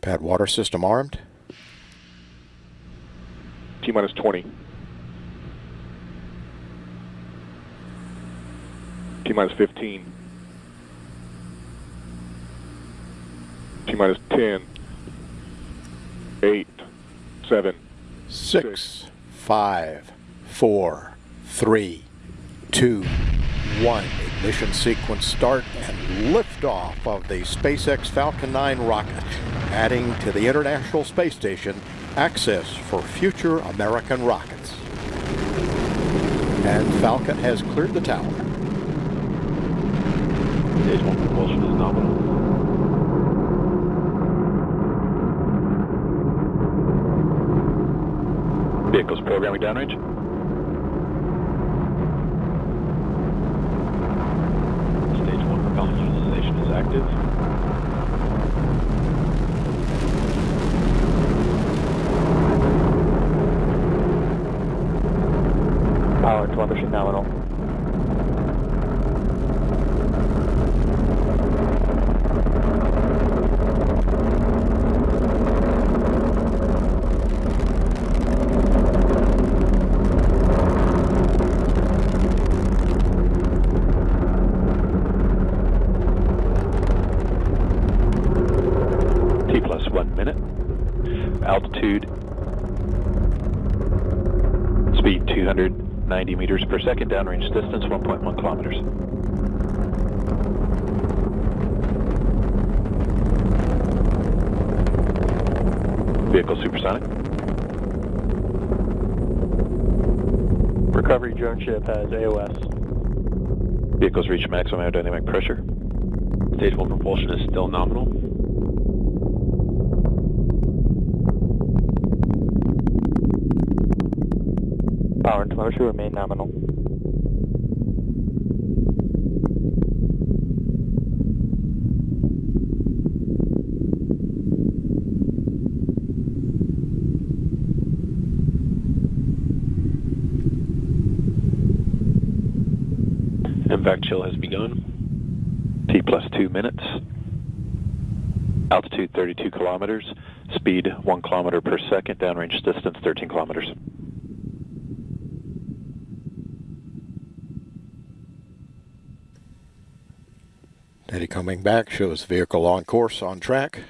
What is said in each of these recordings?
Pad water system armed. T minus 20. T minus 15. T minus 10. 8. 7. Six, five, four, three, two, one. Ignition sequence start and liftoff of the SpaceX Falcon 9 rocket, adding to the International Space Station access for future American rockets. And Falcon has cleared the tower. Stage 1 propulsion is nominal. Vehicles programming downrange. Stage 1 propulsion station is active. Power to telemetry nominal. 1 minute. Altitude. Speed 290 meters per second. Downrange distance 1.1 kilometers. Vehicle supersonic. Recovery drone ship has AOS. Vehicles reach maximum aerodynamic pressure. Stage 1 propulsion is still nominal. Power and telemetry remain nominal. MVAC chill has begun. T plus 2 minutes. Altitude 32 kilometers. Speed 1 kilometer per second. Downrange distance 13 kilometers. Eddie coming back shows vehicle on course, on track.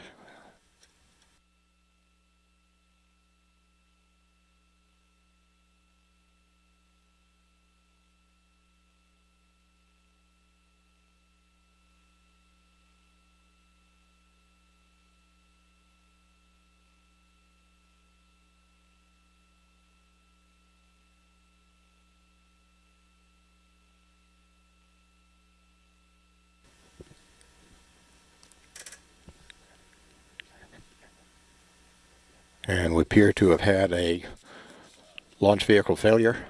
And we appear to have had a launch vehicle failure.